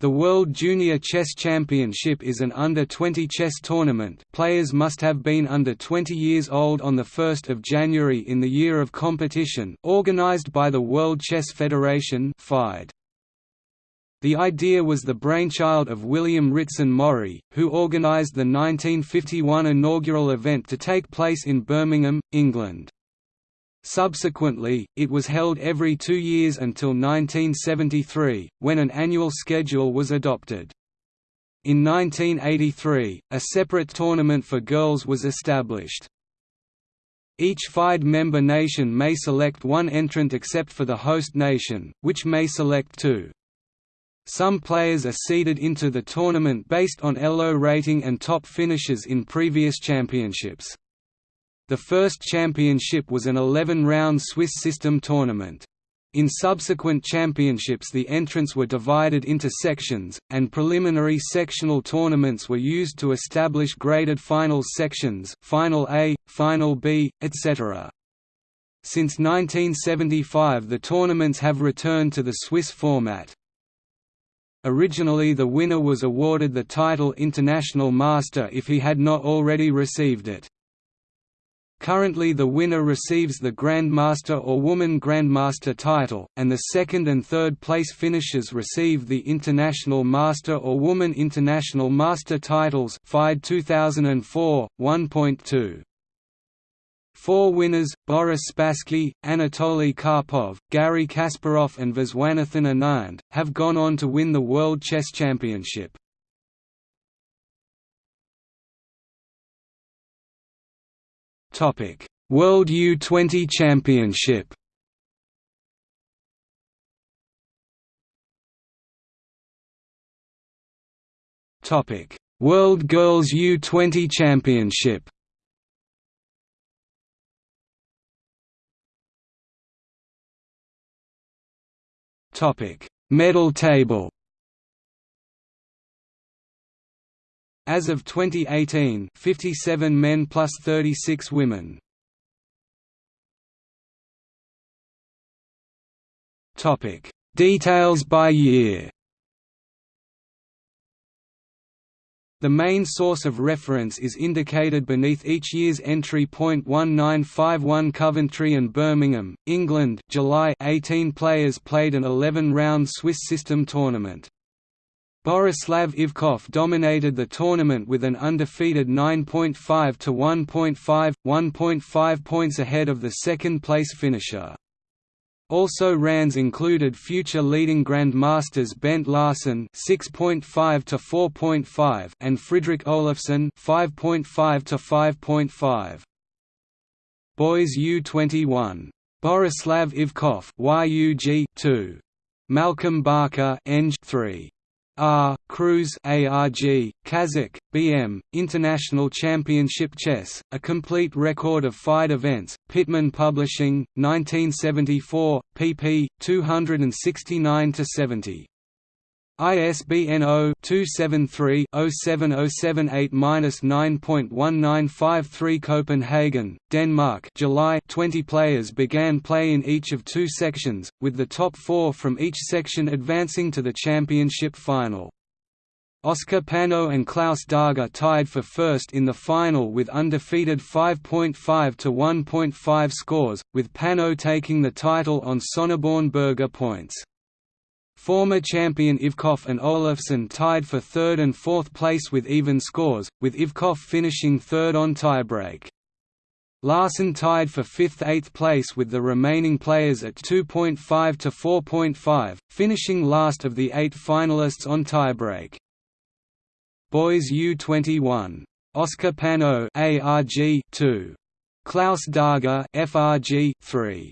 The World Junior Chess Championship is an under-20 chess tournament players must have been under 20 years old on 1 January in the year of competition organized by the World Chess Federation. The idea was the brainchild of William Ritson Morley, who organized the 1951 inaugural event to take place in Birmingham, England. Subsequently, it was held every two years until 1973, when an annual schedule was adopted. In 1983, a separate tournament for girls was established. Each FIDE member nation may select one entrant except for the host nation, which may select two. Some players are seeded into the tournament based on ELO rating and top finishes in previous championships. The first championship was an 11-round Swiss system tournament. In subsequent championships the entrants were divided into sections, and preliminary sectional tournaments were used to establish graded finals sections Final A, Final B, etc. Since 1975 the tournaments have returned to the Swiss format. Originally the winner was awarded the title International Master if he had not already received it. Currently the winner receives the Grandmaster or Woman Grandmaster title, and the second and third place finishers receive the International Master or Woman International Master titles FIDE 2004, 1.2. Four winners, Boris Spassky, Anatoly Karpov, Garry Kasparov and Viswanathan Anand, have gone on to win the World Chess Championship. World U20 Championship. Topic: World Girls U20 Championship. Topic: Medal table. As of 2018, 57 men plus 36 women. Details by year. The main source of reference is indicated beneath each year's entry. 1951 Coventry and Birmingham, England, July 18 players played an 11-round Swiss system tournament. Borislav Ivkov dominated the tournament with an undefeated 9.5 to 1.5, 1.5 points ahead of the second-place finisher. Also rans included future leading grandmasters Bent Larsen (6.5 to 4.5) and Fridrik Olafsson (5.5 to 5.5). Boys U21. Borislav Ivkov (YUG 2). Malcolm Barker (Eng 3). R. Cruz ARG, Kazic, BM, International Championship Chess, a complete record of FIDE events, Pitman Publishing, 1974, pp. 269–70. ISBN 0-273-07078-9.1953 Copenhagen, Denmark July 20 players began play in each of two sections, with the top four from each section advancing to the championship final. Oscar Panno and Klaus Darga tied for first in the final with undefeated 5.5 to 1.5 scores, with Panno taking the title on Sonneborn Berger points. Former champion Ivkov and Olafsson tied for third and fourth place with even scores, with Ivkov finishing third on tiebreak. Larsen tied for fifth–eighth place with the remaining players at 2.5 to 4.5, finishing last of the eight finalists on tiebreak. Boys U21. Oscar Panno ARG 2. Klaus Darga FRG 3.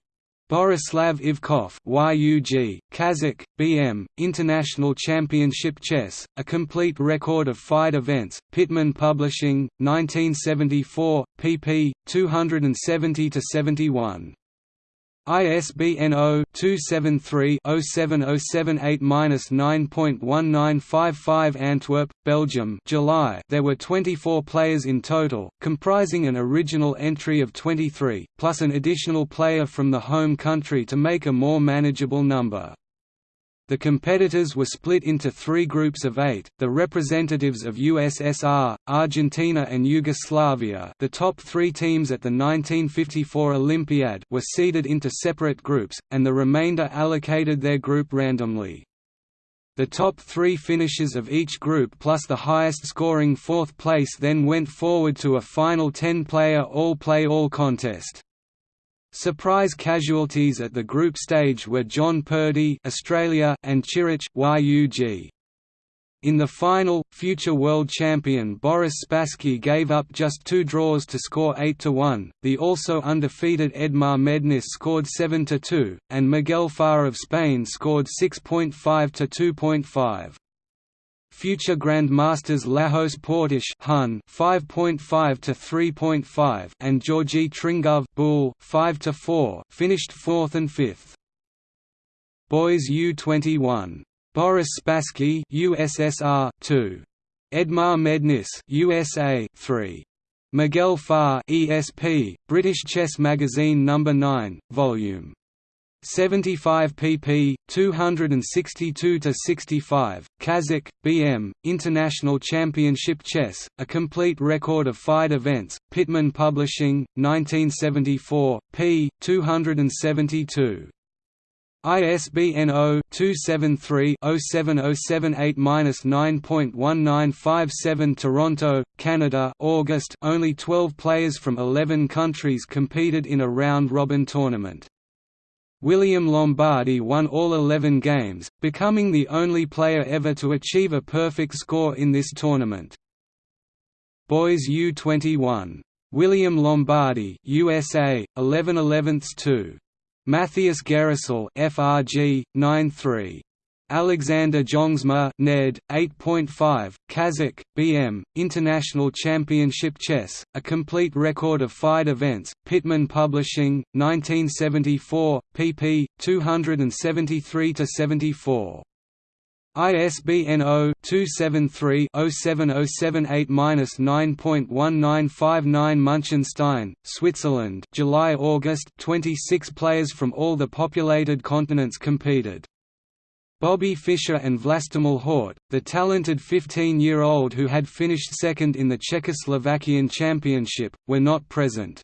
Borislav Ivkov YUG, Kazakh, BM, International Championship Chess, a complete record of FIDE events, Pittman Publishing, 1974, pp. 270–71. ISBN 0-273-07078-9.1955 Antwerp, Belgium July There were 24 players in total, comprising an original entry of 23, plus an additional player from the home country to make a more manageable number. The competitors were split into three groups of eight, the representatives of USSR, Argentina and Yugoslavia the top three teams at the 1954 Olympiad were seeded into separate groups, and the remainder allocated their group randomly. The top three finishers of each group plus the highest scoring fourth place then went forward to a final 10-player all-play-all contest. Surprise casualties at the group stage were John Purdy Australia and Chirich YUG. In the final, future world champion Boris Spassky gave up just two draws to score 8–1, the also undefeated Edmar Mednis scored 7–2, and Miguel Farr of Spain scored 6.5–2.5. Future Grand Masters Lajos Portisch Hun 5.5 to 3.5 and Georgi Tringov Bull 5 to 4 finished 4th and 5th. Boys U21 Boris Spassky USSR 2 Edmar Mednis USA 3 Miguel Farr ESP British Chess Magazine number no. 9 volume 75 pp. 262 to 65. Kazakh BM International Championship Chess: A Complete Record of FIDE Events. Pittman Publishing, 1974, p. 272. ISBN 0-273-07078-9.1957 Toronto, Canada August Only 12 players from 11 countries competed in a round-robin tournament. William Lombardy won all 11 games, becoming the only player ever to achieve a perfect score in this tournament. Boys U21. William Lombardy USA, 11 11 2. Matthias Gerusel FRG, 9-3. Alexander Jongsma Ned, 8.5, Kazakh, BM, International Championship Chess, A Complete Record of FIDE Events, Pittman Publishing, 1974, pp. 273–74. ISBN 0-273-07078-9.1959 Munchenstein, Switzerland July-August 26 players from all the populated continents competed. Bobby Fischer and Vlastimil Hort, the talented 15-year-old who had finished second in the Czechoslovakian Championship, were not present.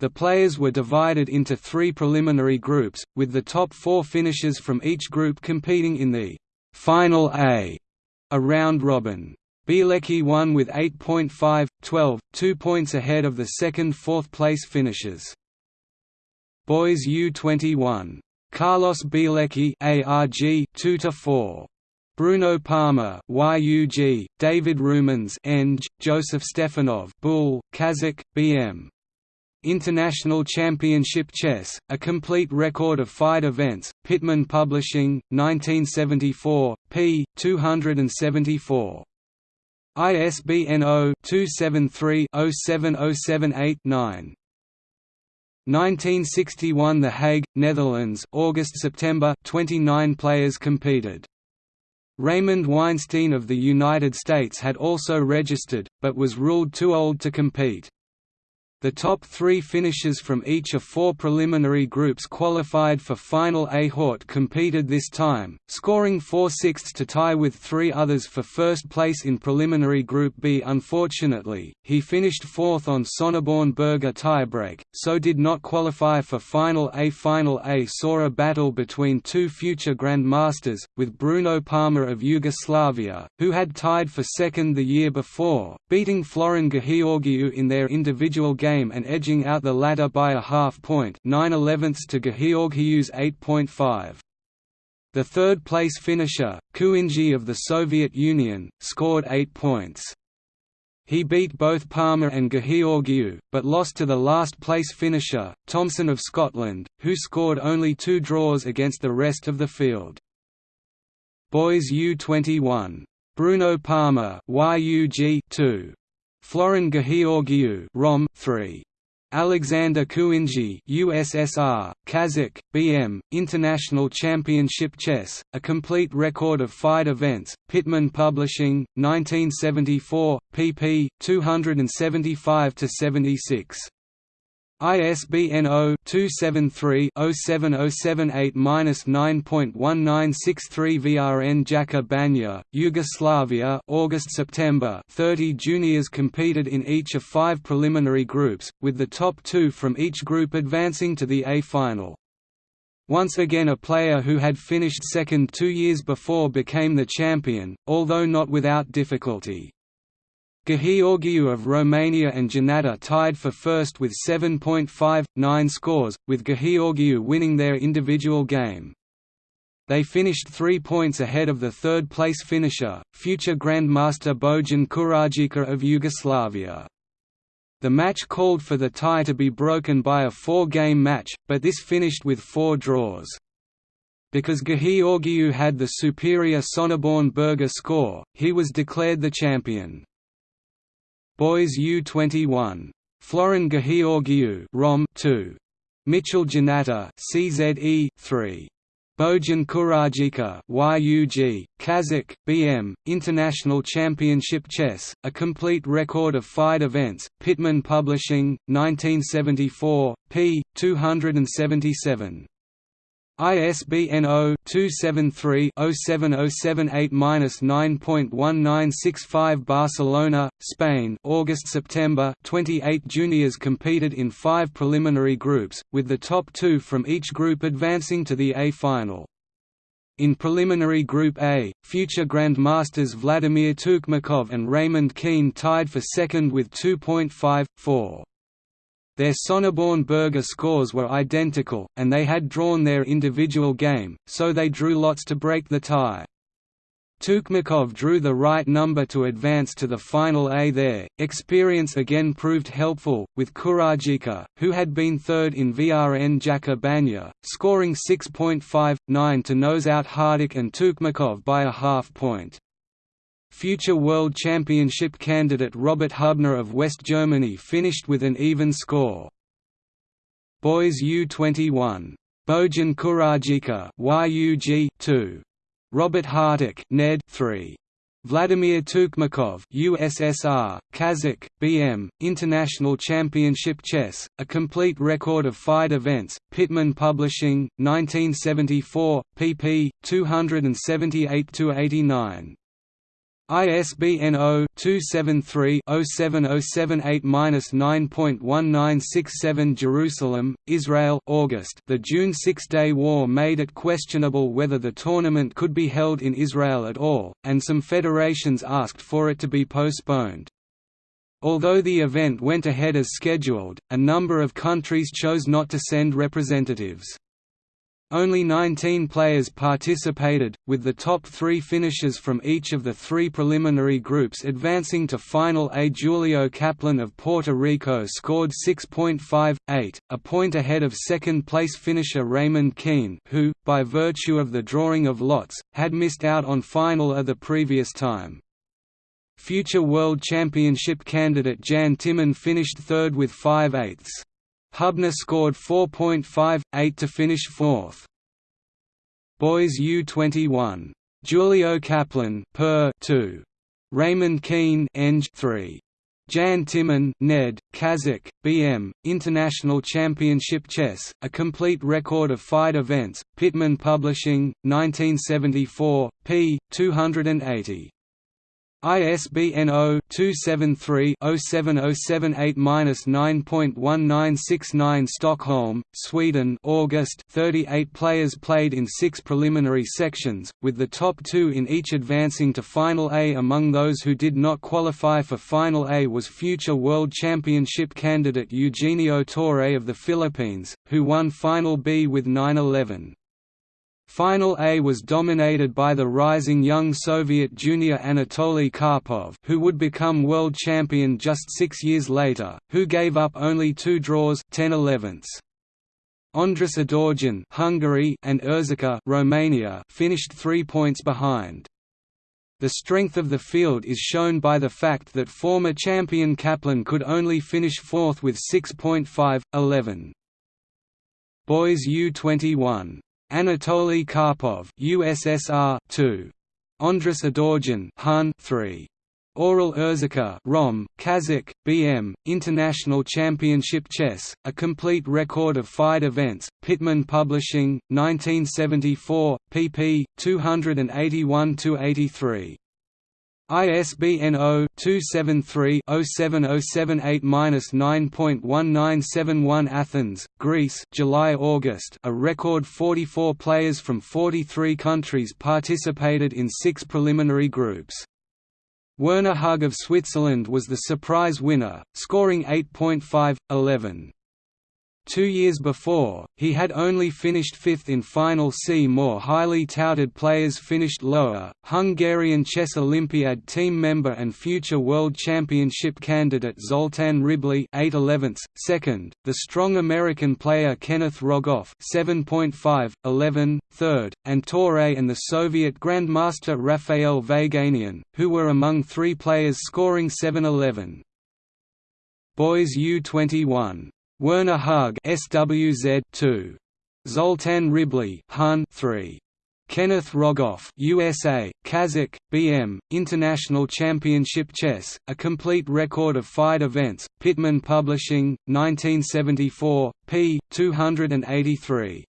The players were divided into three preliminary groups, with the top four finishers from each group competing in the «Final A» a round robin. Bielicki won with 8.5, 12, two points ahead of the second fourth place finishers. Boys U21 Carlos Bielicki ARG 2 to 4 Bruno Parma YUG David Rumens Eng Joseph Stefanov Bull Kazakh BM International Championship Chess A Complete Record of FIDE Events Pittman Publishing 1974 p 274 ISBN 0-273-07078-9 1961 The Hague, Netherlands August–September 29 players competed. Raymond Weinstein of the United States had also registered, but was ruled too old to compete. The top three finishers from each of four preliminary groups qualified for Final A. Hort competed this time, scoring 4 sixths to tie with three others for first place in preliminary Group B. Unfortunately, he finished fourth on Sonneborn Berger tiebreak, so did not qualify for Final A. Final A saw a battle between two future grandmasters, with Bruno Parma of Yugoslavia, who had tied for second the year before, beating Florin Gheorghiu in their individual game game and edging out the latter by a half point 9 11ths to Gheorghiu's 8.5. The third-place finisher, Kuinji of the Soviet Union, scored 8 points. He beat both Parma and Gheorghiu, but lost to the last-place finisher, Thompson of Scotland, who scored only two draws against the rest of the field. Boys U21. Bruno Parma YUG 2. Florin Gheorghiu Rom 3. Alexander Kuinji USSR, Kazakh, BM, International Championship Chess, A Complete Record of FIDE Events, Pittman Publishing, 1974, pp. 275–76. ISBN 0-273-07078-9.1963 Vrnjačka Banja, Yugoslavia August-September 30 juniors competed in each of five preliminary groups, with the top two from each group advancing to the A final. Once again a player who had finished second two years before became the champion, although not without difficulty. Gheorghiu of Romania and Janata tied for first with 7.59 scores, with Gheorghiu winning their individual game. They finished three points ahead of the third-place finisher, future Grandmaster Bojan Kurajica of Yugoslavia. The match called for the tie to be broken by a four-game match, but this finished with four draws. Because Gheorghiu had the superior Sonneborn Berger score, he was declared the champion. Boys U21. Florin Gheorghiu Rom 2. Mitchell Janata CZE 3. Bojan Kurajica YUG, Kazakh, BM, International Championship Chess, a complete record of FIDE events, Pittman Publishing, 1974, p. 277. ISBN 0-273-07078-9.1965 Barcelona, Spain August-September 28 juniors competed in five preliminary groups, with the top two from each group advancing to the A final. In preliminary Group A, future Grandmasters Vladimir Tukmakov and Raymond Keene tied for second with 2.54. Their Sonneborn Berger scores were identical, and they had drawn their individual game, so they drew lots to break the tie. Tukmakov drew the right number to advance to the final A there. Experience again proved helpful, with Kurajica, who had been third in Vrnjačka Banja, scoring 6.59 to nose out Hartoch and Tukmakov by a half point. Future World Championship candidate Robert Hubner of West Germany finished with an even score. Boys U21. Bojan Kurajica YUG 2. Robert Hartoch Ned 3. Vladimir Tukmakov USSR, Kazakh, BM, International Championship Chess, a complete record of FIDE events, Pittman Publishing, 1974, pp. 278–89. ISBN 0-273-07078-9.1967 Jerusalem, Israel August The June Six-Day War made it questionable whether the tournament could be held in Israel at all, and some federations asked for it to be postponed. Although the event went ahead as scheduled, a number of countries chose not to send representatives. Only 19 players participated, with the top three finishers from each of the three preliminary groups advancing to Final A. Julio Kaplan of Puerto Rico scored 6.58, a point ahead of second-place finisher Raymond Keene who, by virtue of the drawing of lots, had missed out on Final A the previous time. Future World Championship candidate Jan Timman finished third with 5 eighths. Hubner scored 4.58 to finish fourth. Boys U21. Julio Kaplan per 2. Raymond Keene Eng 3. Jan Timman Ned, Kazakh, BM, International Championship Chess, a complete record of FIDE events, Pittman Publishing, 1974, p. 280. ISBN 0-273-07078-9.1969 Stockholm, Sweden August 38 players played in six preliminary sections, with the top two in each advancing to Final A among those who did not qualify for Final A was future World Championship candidate Eugenio Torre of the Philippines, who won Final B with 9-11. Final A was dominated by the rising young Soviet junior Anatoly Karpov who would become world champion just six years later, who gave up only two draws 10 11ths. Andras Adorjan Hungary and Erzika Romania finished three points behind. The strength of the field is shown by the fact that former champion Kaplan could only finish fourth with 6.5, 11. Boys U21 Anatoly Karpov USSR 2 Andras Adorjan Hun 3 Aurel Urzica Rom, Kazakh, BM, International Championship Chess, a complete record of FIDE events, Pittman Publishing, 1974, pp. 281–83. ISBN 0-273-07078-9.1971 Athens, Greece July-August A record 44 players from 43 countries participated in six preliminary groups. Werner Hug of Switzerland was the surprise winner, scoring 8.5, Two years before, he had only finished fifth in Final C. More highly touted players finished lower. Hungarian Chess Olympiad team member and future World Championship candidate Zoltan Ribli 8 second, the strong American player Kenneth Rogoff 7.5, 11, third, and Torre and the Soviet Grandmaster Rafael Vaganian, who were among three players scoring 7-11. Boys U21 Werner Hug SWZ 2. Zoltan Ribli Hun 3. Kenneth Rogoff USA, Kazakh, BM, International Championship Chess, a complete record of FIDE events, Pittman Publishing, 1974, p. 283.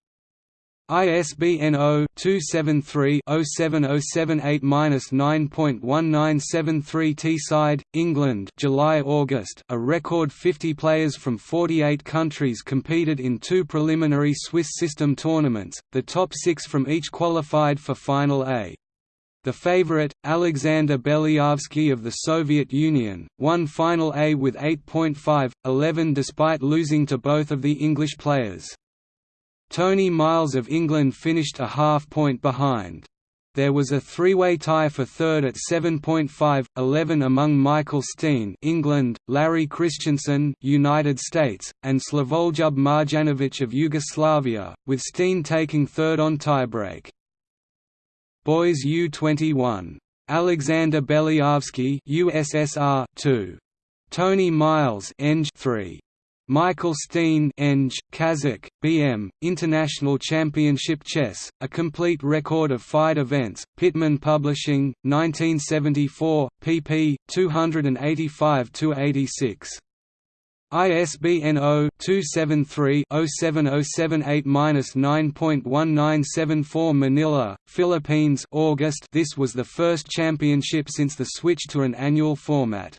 ISBN 0-273-07078-9.1973 Teesside, England July-August A record 50 players from 48 countries competed in two preliminary Swiss system tournaments, the top six from each qualified for Final A. The favorite, Alexander Belyavsky of the Soviet Union, won Final A with 8.5, 11 despite losing to both of the English players. Tony Miles of England finished a half point behind. There was a three-way tie for third at 7.5, 11 among Michael Stean England, Larry Christiansen United States, and Slavoljub Marjanovic of Yugoslavia, with Stean taking third on tiebreak. Boys U21. Alexander Belyavsky USSR 2. Tony Miles Eng 3. Michael Stean Eng, Kazakh, BM, International Championship Chess, a complete record of FIDE events, Pittman Publishing, 1974, pp. 285–86. ISBN 0-273-07078-9.1974 Manila, Philippines August This was the first championship since the switch to an annual format.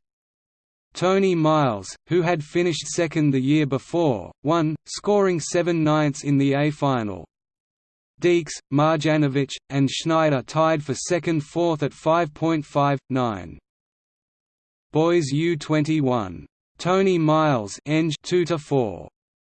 Tony Miles, who had finished second the year before, won, scoring seven ninths in the A final. Dieks, Marjanovic, and Schneider tied for second fourth at 5.5, 9. Boys U21. Tony Miles Eng 2 to 4.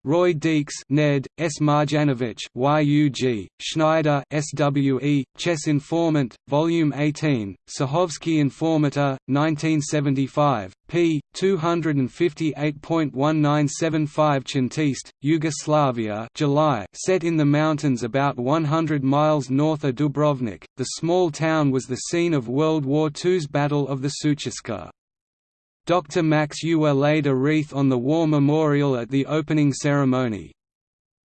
Roy Dieks Ned, S. Marjanovic YUG, Schneider SWE, Chess Informant, Volume 18, Sahovsky Informator, 1975, p. 258.1975 Chantiste, Yugoslavia July set in the mountains about 100 miles north of Dubrovnik, the small town was the scene of World War II's Battle of the Sutjeska. Dr. Max Euwe laid a wreath on the war memorial at the opening ceremony.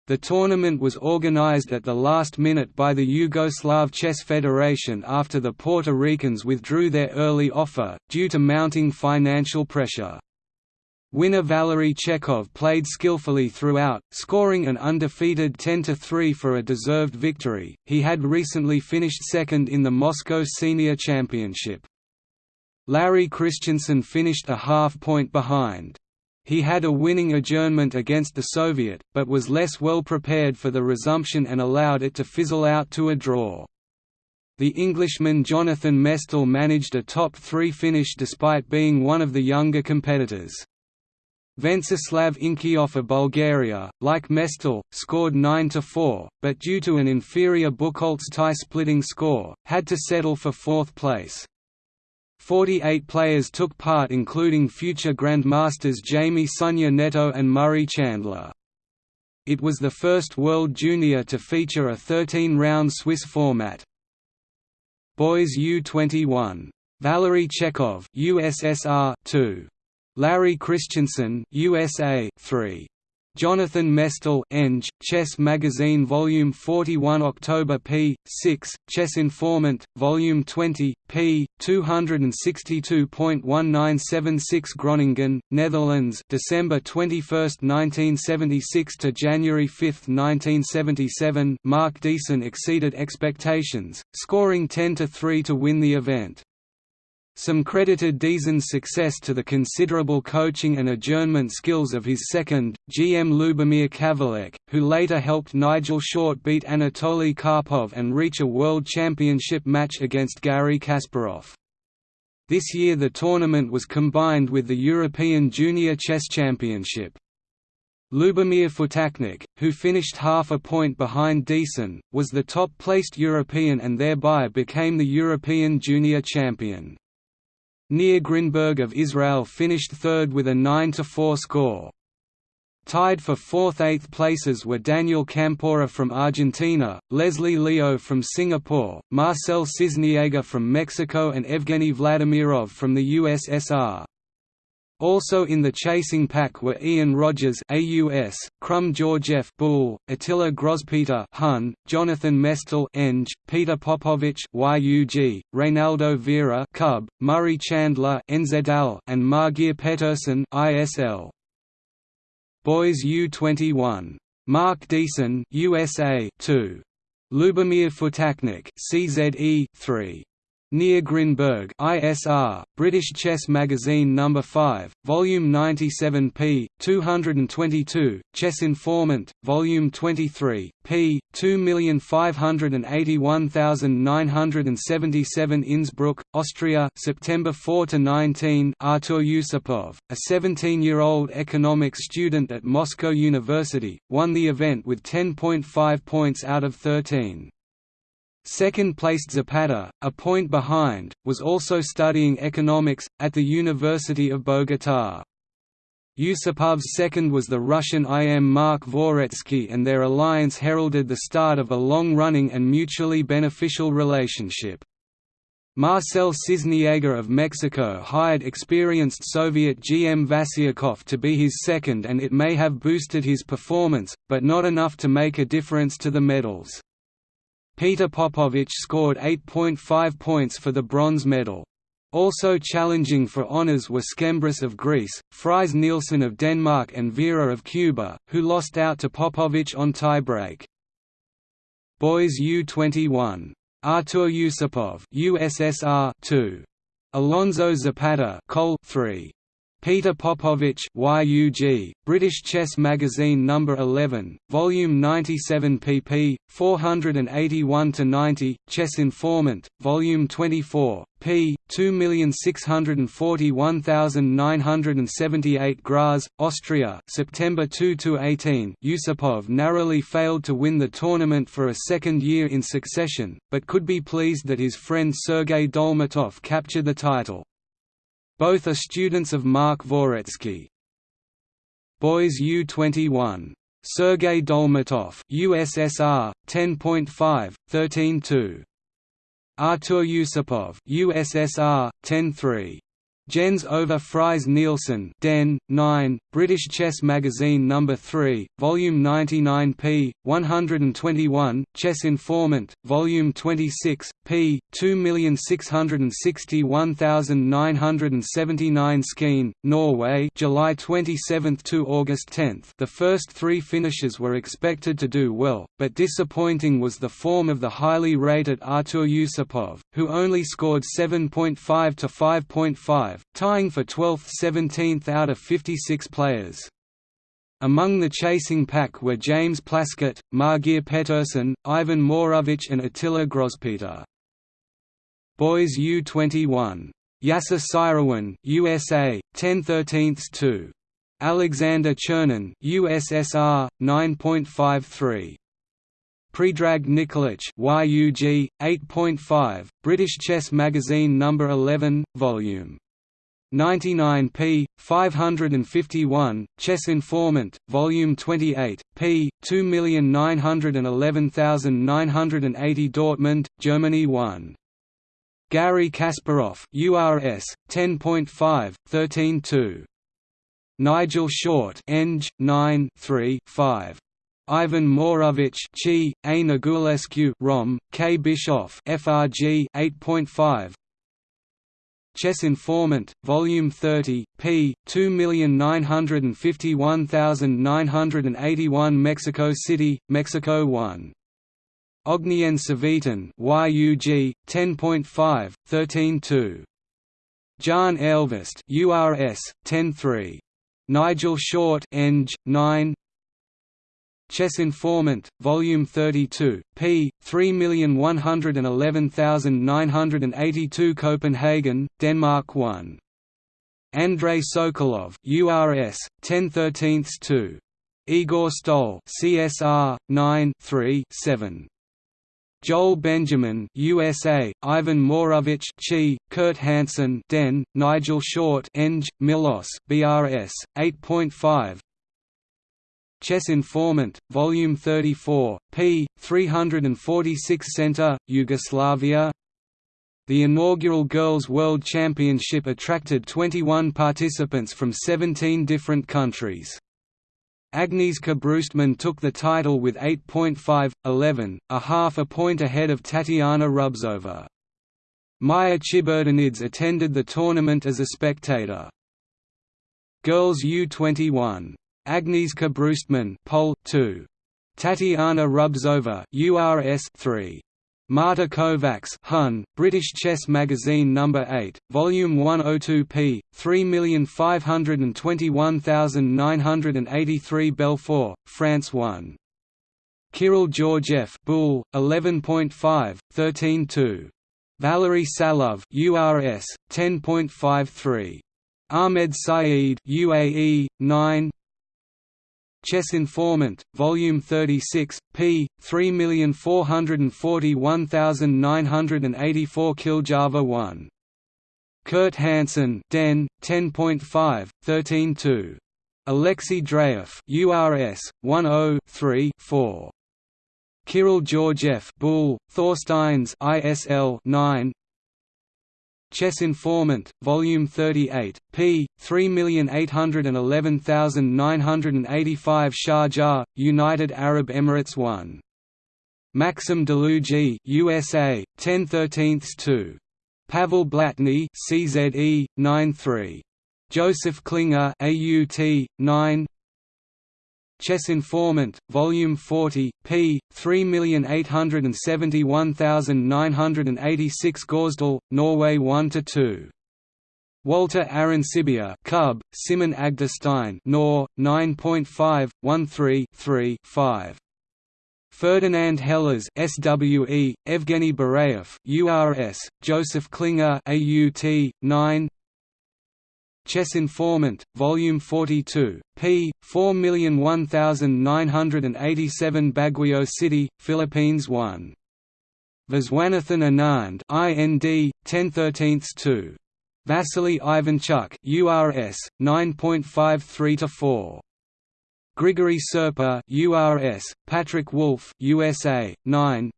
The tournament was organized at the last minute by the Yugoslav Chess Federation after the Puerto Ricans withdrew their early offer, due to mounting financial pressure. Winner Valery Chekhov played skillfully throughout, scoring an undefeated 10–3 for a deserved victory. He had recently finished second in the Moscow Senior Championship. Larry Christiansen finished a half point behind. He had a winning adjournment against the Soviet, but was less well prepared for the resumption and allowed it to fizzle out to a draw. The Englishman Jonathan Mestel managed a top three finish despite being one of the younger competitors. Venceslav Inkiov of Bulgaria, like Mestel, scored 9–4, but due to an inferior Buchholz tie-splitting score, had to settle for fourth place. 48 players took part including future Grandmasters Jaime Sunye Neto and Murray Chandler. It was the first World Junior to feature a 13-round Swiss format. Boys U21. Valery Chekhov USSR 2. Larry Christiansen USA 3. Jonathan Mestel Eng, Chess Magazine Volume 41 October p. 6, Chess Informant, Volume 20, p. 262.1976 Groningen, Netherlands December 21, 1976 to January 5, 1977 Mark Diesen exceeded expectations, scoring 10 to 3 to win the event. Some credited Diesen's success to the considerable coaching and adjournment skills of his second, GM Lubomir Kavalek, who later helped Nigel Short beat Anatoly Karpov and reach a World Championship match against Garry Kasparov. This year the tournament was combined with the European Junior Chess Championship. Lubomir Ftacnik, who finished half a point behind Deason, was the top-placed European and thereby became the European junior champion. Nir Grinberg of Israel finished third with a 9–4 score. Tied for fourth–eighth places were Daniel Campora from Argentina, Leslie Leo from Singapore, Marcel Sisniega from Mexico and Evgeny Vladimirov from the USSR. Also in the chasing pack were Ian Rogers AUS, Krum Georgiev Bull, Attila Grospeter Hun, Jonathan Mestel Eng, Peter Popovich YUG, Reynaldo Vera Cub, Murray Chandler NZL, and Margeir Petursson ISL. Boys U21. Mark Diesen USA 2. Lubomir Ftacnik CZE 3. Nir Grinberg ISR, British Chess Magazine No. 5, Volume 97 p. 222, Chess Informant, Volume 23, p. 2581977 Innsbruck, Austria September 4–19 Artur Yusupov, a 17-year-old economics student at Moscow University, won the event with 10.5 points out of 13. Second-placed Zapata, a point behind, was also studying economics, at the University of Bogotá. Yusupov's second was the Russian IM Mark Dvoretsky and their alliance heralded the start of a long-running and mutually beneficial relationship. Marcel Sisniega of Mexico hired experienced Soviet GM Vasiukov to be his second and it may have boosted his performance, but not enough to make a difference to the medals. Peter Popovich scored 8.5 points for the bronze medal. Also challenging for honours were Skembris of Greece, Friis Nielsen of Denmark and Vera of Cuba, who lost out to Popovich on tiebreak. Boys U21. Artur Yusupov USSR 2. Alonso Zapata Col 3. Peter Popovich YUG, British Chess Magazine No. 11, Volume 97 pp. 481–90, Chess Informant, Volume 24, p. 2641978 Graz, Austria September 2–18 Yusupov narrowly failed to win the tournament for a second year in succession, but could be pleased that his friend Sergei Dolmatov captured the title. Both are students of Mark Dvoretsky. Boys U21. Sergei Dolmatov USSR 10.5 13.2 Artur Yusupov USSR 10.3 Jens Ove Friis Nielsen Den, 9, British Chess Magazine No. 3, Volume 99 p. 121, Chess Informant, Volume 26, p. 2661979 Skien, Norway July 27 to August 10 The first three finishers were expected to do well, but disappointing was the form of the highly rated Artur Yusupov, who only scored 7.5 to 5.5 tying for 12th–17th out of 56 players. Among the chasing pack were James Plaskett, Margeir Petursson, Ivan Maurovich and Attila Grospeter. Boys U21. Yasser Seirawan USA, 10 13 2. Alexander Chernin USSR, 9.53. Predrag Nikolic YUG, 8.5, British Chess Magazine No. 11, Vol. 99 p. 551, Chess Informant, Volume 28, p. 2911980 Dortmund, Germany 1. Garry Kasparov URS 10.5 13.2 Nigel Short Eng 9 3 5 Ivan Morovich Chi, A. Negulescu Rom, K. Bischoff FRG 8.5 Chess Informant, Volume 30, p. 2951981 Mexico City, Mexico 1. Ognjen Cvitan YUG 10.5 13.2 Jan Elvest URS 10.3 Nigel Short Eng 9 Chess Informant, Volume 32, p. 3111982 Copenhagen, Denmark 1. Andrei Sokolov URS 1013 2. Igor Stohl CSR 9 3 7. Joel Benjamin USA, Ivan Morovich Chi, Kurt Hansen Den, Nigel Short Eng, Milos BRS 8.5 Chess Informant, Volume 34, p. 346 Center, Yugoslavia The inaugural Girls' World Championship attracted 21 participants from 17 different countries. Agnieszka Brustmann took the title with 8.5, 11, a half a point ahead of Tatiana Rubtsova. Maya Chiburdanidze attended the tournament as a spectator. Girls U21 Agnieszka Brustmann Pole 2. Tatiana Rubtsova URS 3. Marta Kovacs Hun, British Chess Magazine No. 8, Volume 102 p. 3021983 Belfort, France 1. Kirill Georgiev Boule, 11.5, 13.2. Valery Salov URS, 10.53. Ahmed Saeed UAE, 9 Chess Informant, Volume 36, p. 3441984 Kiljava 1. Kurt Hansen Den, 10.5, 13.2. Alexei Dreyev URS 10-3-4. Kirill Georgiev Boule, Thorsteins ISL 9 Chess Informant, Volume 38, p. 3811985 Sharjah, United Arab Emirates 1. Maxim Dlugy USA, 10 2. Pavel Blatny CZE, 9-3. Joseph Klinger AUT, 9 Chess Informant, Volume 40, p. 3871986 Gausdal, Norway 1–2. Walter Arencibia Cub, Simen Agdestein, Nor, 9.5, 13 3 5. Ferdinand Hellers SWE, Evgeny Bareyev URS, Joseph Klinger AUT, 9 Chess Informant, Volume 42, p. 4001987 Baguio City, Philippines 1. Viswanathan Anand IND, 1013 2. Vasily Ivanchuk URS, 9.53 to 4. Grigory Serper URS, Patrick Wolff USA, 9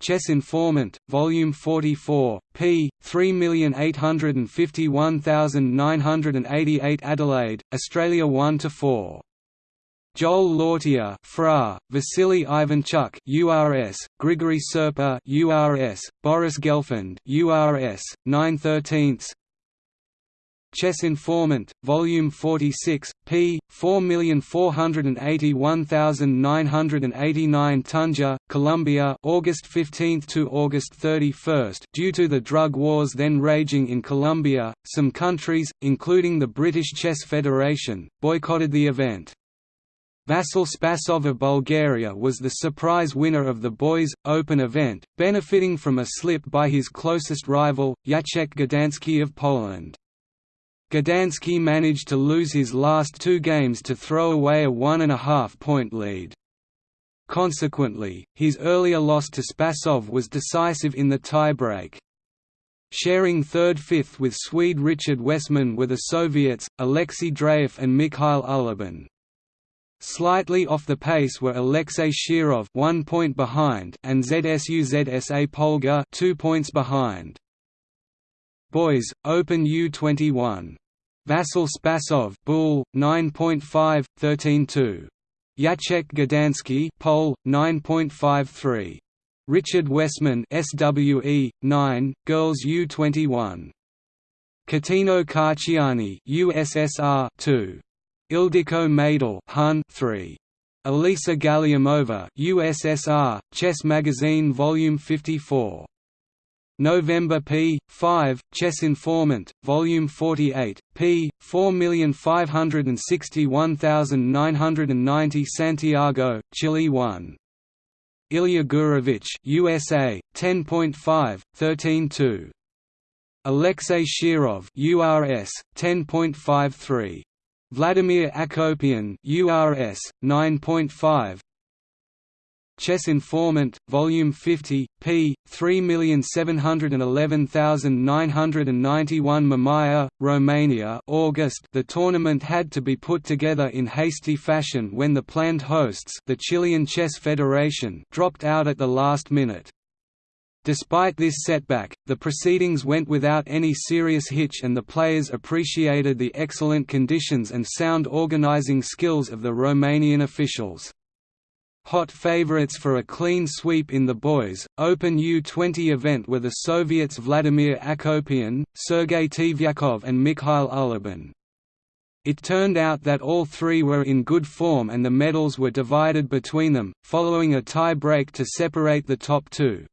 Chess Informant, Volume 44, p. 3851988 Adelaide, Australia 1–4. Joel Lautier Fra, Vasily Ivanchuk URS, Grigory Serper URS, Boris Gelfand URS, 9 13 Chess Informant, Volume 46, p. 4481989 Tunja, Colombia August 15 to August 31 Due to the drug wars then raging in Colombia, some countries, including the British Chess Federation, boycotted the event. Vasil Spasov of Bulgaria was the surprise winner of the Boys' Open event, benefiting from a slip by his closest rival, Jacek Gdański of Poland. Gdański managed to lose his last two games to throw away a one-and-a-half-point lead. Consequently, his earlier loss to Spasov was decisive in the tie-break. Sharing third-fifth with Swede Richard Westman were the Soviets, Alexei Dreyev and Mikhail Ulibin. Slightly off the pace were Alexei Shirov one point behind and Zsuzsa Polgar two points behind. Boys, Open U21 Vasil Spasov Bull 9.5 13.2 Jacek Gdański Pole 9.53 Richard Westman SWE 9 Girls U21 Ketino Kachiani USSR 2 Ildiko Maydal Hun 3 Elisa Galiamova USSR Chess Magazine Volume 54 November p. 5, Chess Informant, Volume 48, p. 4561990 Santiago, Chile 1. Ilya Gurevich USA, 10.5, 13.2. Alexei Shirov URS, 10.53. Vladimir Akopian URS, 9.5, Chess Informant, Volume 50, p. 3711991 Mamaia, Romania August The tournament had to be put together in hasty fashion when the planned hosts the Chilean Chess Federation dropped out at the last minute. Despite this setback, the proceedings went without any serious hitch and the players appreciated the excellent conditions and sound organizing skills of the Romanian officials. Hot favorites for a clean sweep in the boys' Open U-20 event were the Soviets Vladimir Akopian, Sergei Tiviakov and Mikhail Ulibin. It turned out that all three were in good form and the medals were divided between them, following a tie break to separate the top two.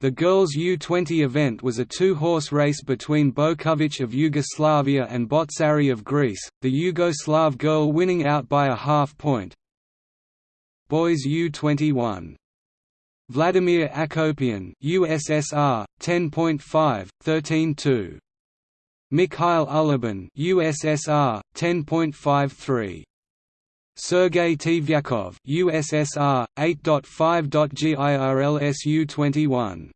The girls' U-20 event was a two-horse race between Bojkovic of Yugoslavia and Botsari of Greece, the Yugoslav girl winning out by a half point, Boys U21. Vladimir Akopian USSR 10.5 13.2 Mikhail Ulibin USSR 10.53 Sergei Tiviakov USSR 8.5.GIRLS U21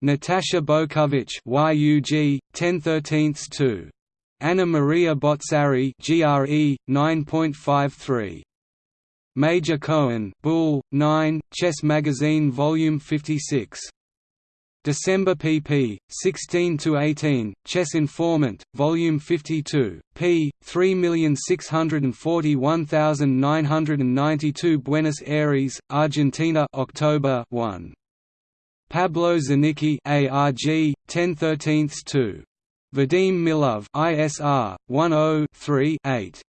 Natasha Bojkovic YUG 10/13 Anna Maria Botsari GRE 9.53 Major Cohen Bull, 9, Chess Magazine Volume 56. December pp. 16–18, Chess Informant, Volume 52, p. 3641992 Buenos Aires, Argentina October 1. Pablo Zarnicki ARG, 1013-2. Vadim Milov ISR, 10-3-8.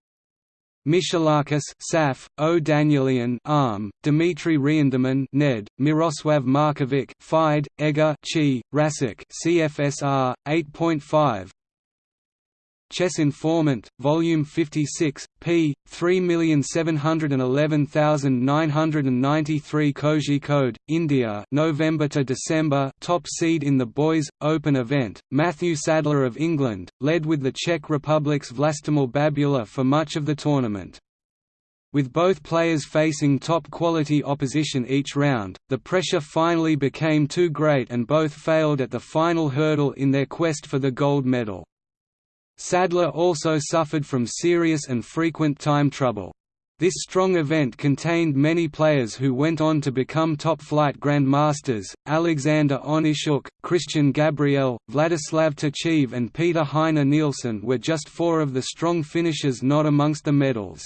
Michalakis Saf, O. Danielian Arm, Dimitri Reinderman Ned, Miroslav Markovic Fide, Ega Chi, Rasik CFSR 8.5 Chess Informant, Volume 56, p. 3711993 code India November to December top seed in the Boys' Open event, Matthew Sadler of England, led with the Czech Republic's Vlastimil Babula for much of the tournament. With both players facing top-quality opposition each round, the pressure finally became too great and both failed at the final hurdle in their quest for the gold medal. Sadler also suffered from serious and frequent time trouble. This strong event contained many players who went on to become top-flight grandmasters, Alexander Onischuk, Christian Gabriel, Vladislav Tkachiev and Peter Heine Nielsen were just four of the strong finishers not amongst the medals.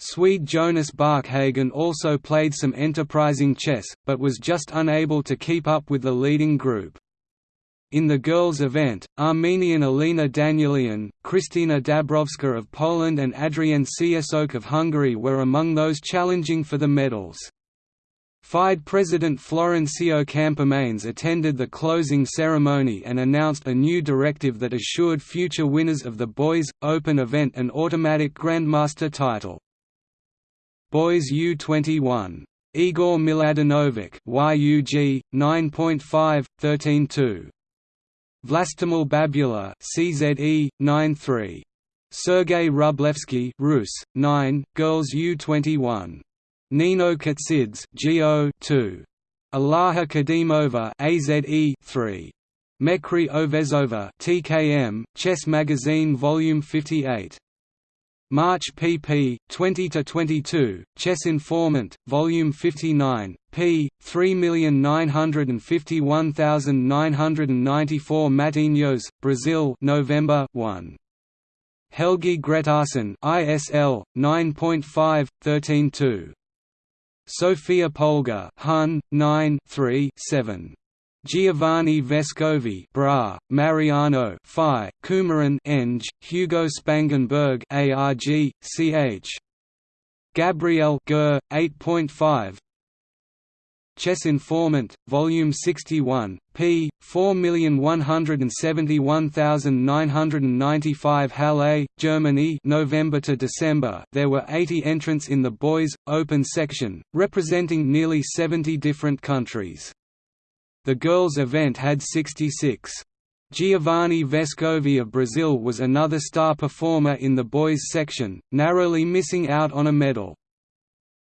Swede Jonas Barkhagen also played some enterprising chess, but was just unable to keep up with the leading group. In the girls' event, Armenian Elina Danielian, Kristina Dabrowska of Poland and Adrienne Ciesok of Hungary were among those challenging for the medals. FIDE President Florencio Campomanes attended the closing ceremony and announced a new directive that assured future winners of the Boys' Open event an automatic Grandmaster title. Boys U21. Igor Miladinovic YUG, 9.5, 13.2 Vlastimil Babula CZE 9-3 Sergei Rublevsky Rus 9 Girls U21 Nino Khurtsidze GO 2 Ilaha Kadimova AZE 3 Mekri Ovezova TKM Chess Magazine Volume 58 March pp. 20–22, Chess Informant, Volume 59, p. 3951994 Matinhos, Brazil November 1. Helgi Gretarsson ISL 9.5 13.2 Sofia Polgar Hun 9 3 7 Giovanni Vescovi Bra, Mariano Phi, Kumaran Eng, Hugo Spangenberg ARG, CH. Gabriel Ger, 8.5 Chess Informant, Volume 61, p. 4171995 Halle, Germany November to December there were 80 entrants in the boys' open section, representing nearly 70 different countries. The girls' event had 66. Giovanni Vescovi of Brazil was another star performer in the boys' section, narrowly missing out on a medal.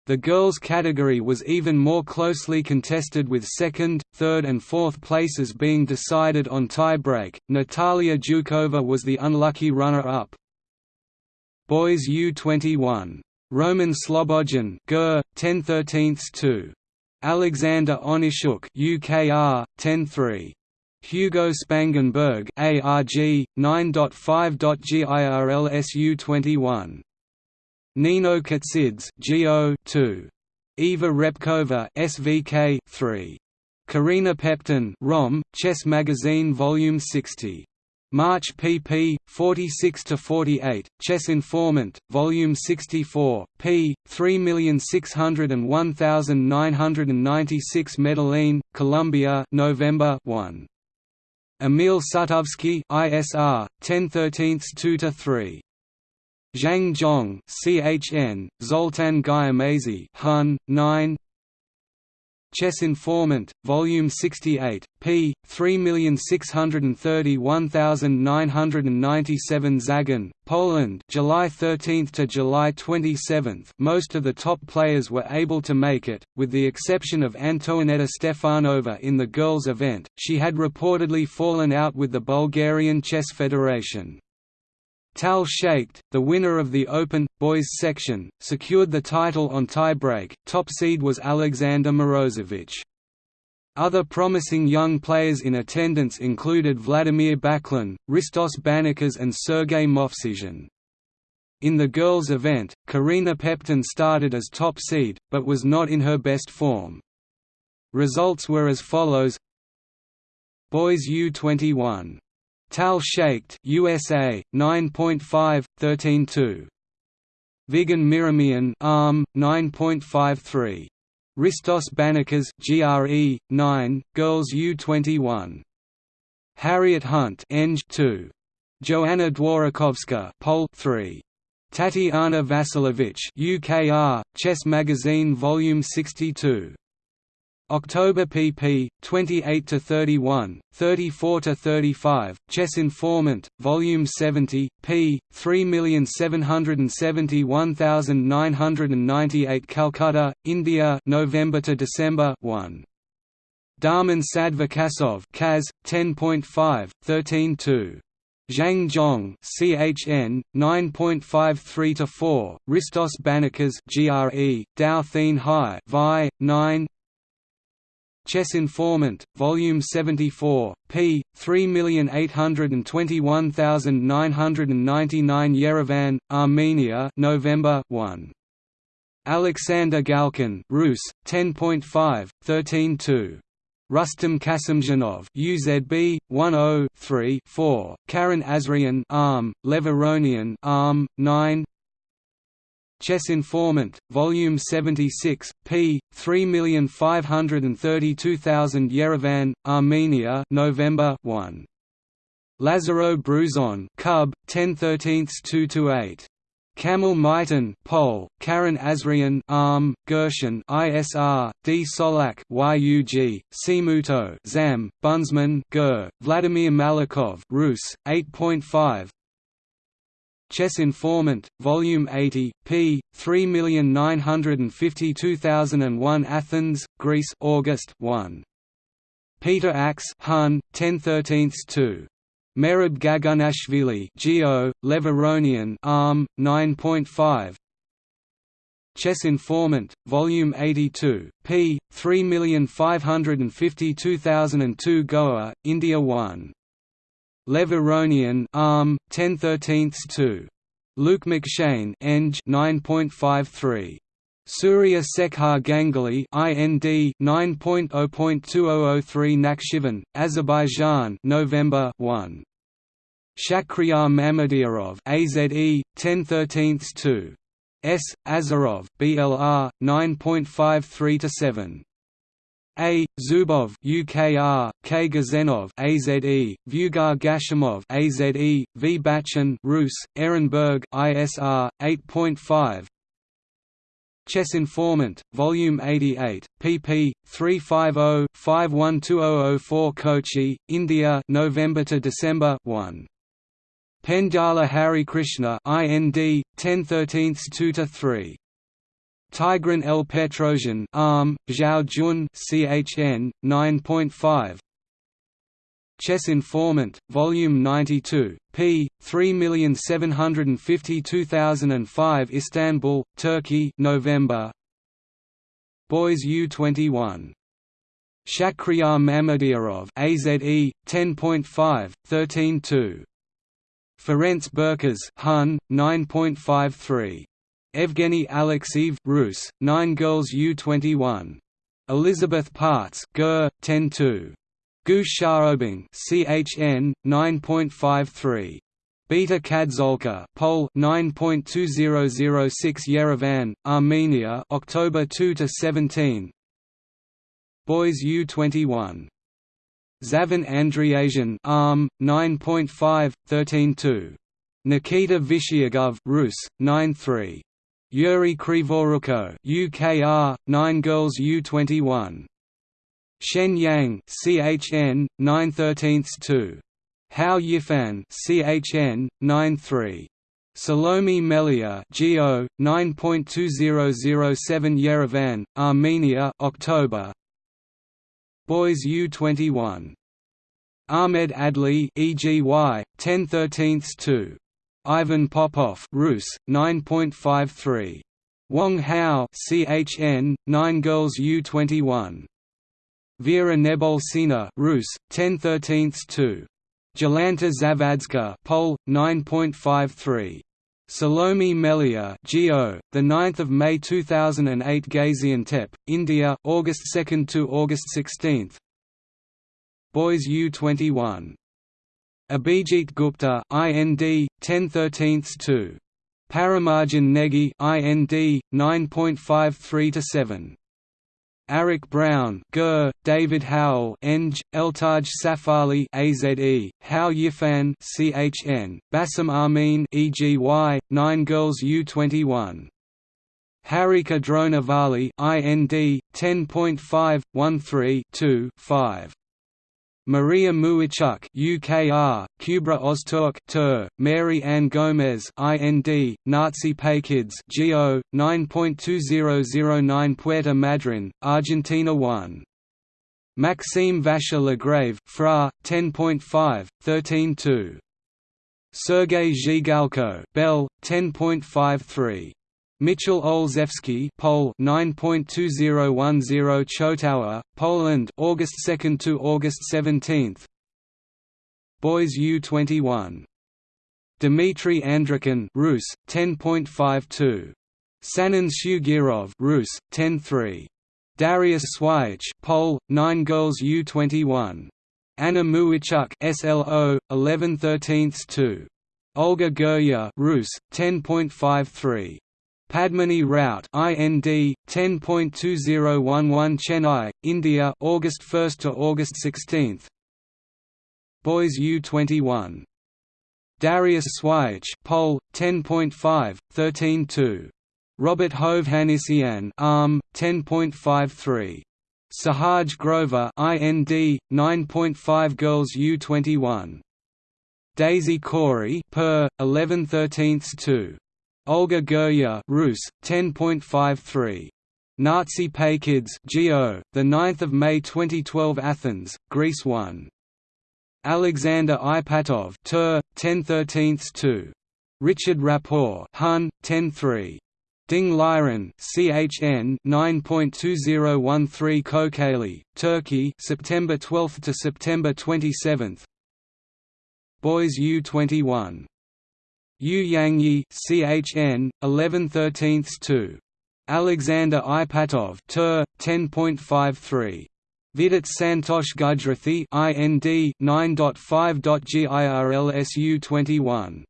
The girls' category was even more closely contested with second, third and fourth places being decided on tie-break. Natalia Dukova was the unlucky runner-up. Boys U21. Roman Slobodin Ger, 10 2 Alexander Onischuk UKR, 10 3. Hugo Spangenberg ARG, 9.5.GIRLS U21 Nino Katsids GO 2. Eva Repkova SVK 3. Corina Peptan ROM, Chess Magazine Volume 60. March pp. 46 to 48. Chess Informant, Volume 64, p. 3601996 Medellin, Colombia November 1. Emil Sutovsky ISR, 1013 2–3. Zhang Zhong CHN, Zoltan Gyimesi Hun, 9 Chess Informant, Volume 68, p. 3631997 Zagan, Poland July 13 to July 27 most of the top players were able to make it, with the exception of Antoaneta Stefanova in the girls' event, she had reportedly fallen out with the Bulgarian Chess Federation. Tal Shaked, the winner of the Open, boys section, secured the title on tiebreak, top seed was Alexander Morozevich. Other promising young players in attendance included Vladimir Baklan, Ristos Banikas and Sergei Movsesian. In the girls' event, Corina Peptan started as top seed, but was not in her best form. Results were as follows Boys U21 Tal Shaked USA 9.5 13.2 Vigen Mirumian ARM 9.53 Ristos Banikas GRE 9 Girls U21 Harriet Hunt Eng 2 Joanna Dworakowska Pol 3 Tatiana Vasilevich UKR Chess Magazine Volume 62 October pp. 28 to 31, 34 to 35. Chess Informant, Volume 70, p. 3771998. Calcutta, India, November to December 1. Darmen Sadvakasov, Kaz, 10.5, 13.2. Zhang Zhong CHN 9.53 to 4 Ristos Banikas GRE Dao Thien Hai Vi 9 Chess Informant, Volume 74, p. 3821999 Yerevan, Armenia November 1. Alexander Galkin Rus, 10.5, 13.2. Rustam Kasimdzhanov UZB 10 3 4 Karen Asrian ARM Levon Aronian ARM 9 Chess Informant, Volume 76, p. 3532000 Yerevan, Armenia November 1. Lazaro Bruzon Cub, 1013 2 Kamil Mitan Pol, Karen Asrian Arm, Gershon ISR, D Solak YUG, Simuto Zam, Bunsman Ger, Vladimir Malakhov Rus, 8.5 Chess Informant, Volume 80, p. 3952001 Athens, Greece August 1. Peter Acs Hun, 1013-2. Merab Gagunashvili Geo, Levon Aronian Arm, 9.5 Chess Informant, Volume 82, p. 3552002 Goa, India 1. Levon Aronian Arm, um, 1013 2. Luke McShane Eng 9.53 Surya Sekhar Ganguly IND 9.0.2003 Nakhchivan Azerbaijan November 1 Shakhriyar Mamedyarov AZE 1013 S. Azarov BLR 9.53 to 7 a. Zubov UKR, K. Gazenov AZE, Vugar Gashimov AZE, V. Bachin Rus, Ehrenberg ISR 8.5 Chess Informant, Volume 88, pp. 350-512004 Kochi, India November to December 1. Pendyala Hari Krishna IND 1013 2 3 Tigran L. Petrosian ARM, Zhao Jun CHN, 9.5 Chess Informant, Volume 92, p. 3752005 Istanbul, Turkey November Boys U21. Shakhriyar Mamedyarov AZE, 10.5, 13.2. Ferenc Berkes Hun, 9.53. Evgeny Alexeev Rus, 9 Girls U21. Elizabeth Pähtz Ger, 10-2. Gu Shaobing CHN 9.53 Beata Kadziolka Pol 9.2006 Yerevan Armenia October 2 to 17 Boys U21 Zaven Andriasian ARM 9.5 13.2 Nikita Vitiugov Rus 9.3 Yuri Kryvoruchko UKR 9 Girls U21 Shen Yang CHN 913 Hou Yifan CHN 93 Salome Melia GO 9.2007 Yerevan Armenia October. Boys U21 Ahmed Adli EGY 1013 2 Ivan Popov Rus 9.53 Wang Hao CHN 9 Girls U21 Vera Nebolsina Rus 1013 2 Jolanta Zawadzka Pol 9.53 Salome Melia Geo, the 9th of May 2008 Gaziantep, India, August 2 to August 16. Boys U21 Abhijit Gupta, IND 1013-2. Parimarjan Negi, IND 9.53 to 7. Arik Braun, Gur, David Howell, Eng, Eltaj Safarli, AZE, Hou Yifan, CHN, Bassem Amin, EGY, Nine Girls U21. Harika Dronavalli, IND 10.5 13 5. Maria Muzychuk UKR, Kubra Ozturk Tur, Mary Ann Gomez IND, Nazi Paikidze GO, 9.2009 Puerto Madryn, Argentina 1. Maxime Vachier Lagrave Fra, 10.5, 13.2. Sergei Zhigalko Bell, 10.53. Mitchell Olszewski Pol. 9.2010 Chotowa, Poland August 2 to August 17 Boys U21 Dmitry Andreikin Rus. 10.52 Sanan Sjugirov Rus. 10.3 Darius Swiercz Pol. 9 Girls U21 Anna Muzychuk SLO 11 13 2 Olga Girya Rus. 10.53 Padmini Rout IND 10.2011 Chennai, India August 1 to August 16. Boys U21 Darius Swiercz Pol 10.5 13.2 Robert Hovhannissian ARM 10.53 Sahaj Grover IND 9.5 Girls U21 Deysi Cori per 11 13 2 Olga Girya Rus 10.53 Nazi Paikidze Geo the 9th of May 2012 Athens Greece 1 Alexander Ipatov Tur 1013 2 Richard Rapport Hun 103 Ding Liren CHN 9.2013 Kocaeli Turkey September 12 to September 27 Boys U21 Yu Yangyi CHN 11 13 2 Alexander Ipatov Ter 10.53 Vidit Santosh Gujrathi IND 9.5.GIRLSU 21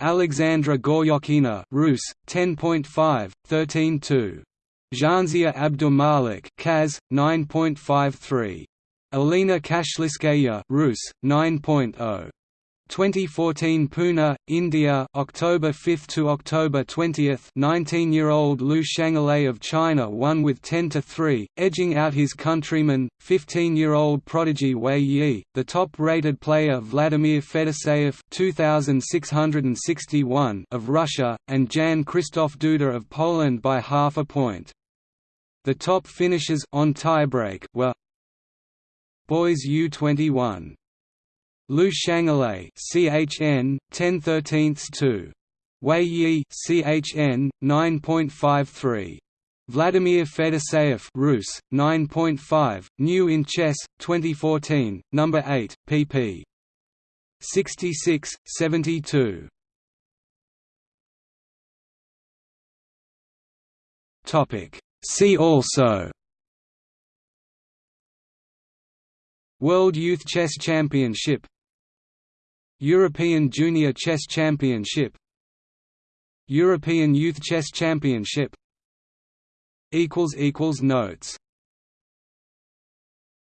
Alexandra Goryachkina Rus 10.5 13 2 Zhansaya Abdumalik Kaz 9.53 Alina Kashlinskaya Rus 9.0 2014 Pune, India, October 5 to October 20. 19-year-old Lu Shanglei of China won with 10 to 3, edging out his countryman, 15-year-old prodigy Wei Yi, the top-rated player Vladimir Fedoseev 2661 of Russia, and Jan Krzysztof Duda of Poland by half a point. The top finishers on tiebreak were Boys U21 Lu Shanglei CHN 1013 2 Wei Yi CHN 9.53 Vladimir Fedoseev Rus 9.5 New in Chess 2014 number 8 pp 66 72 Topic. See also. World Youth Chess Championship European Junior Chess Championship European Youth Chess Championship Notes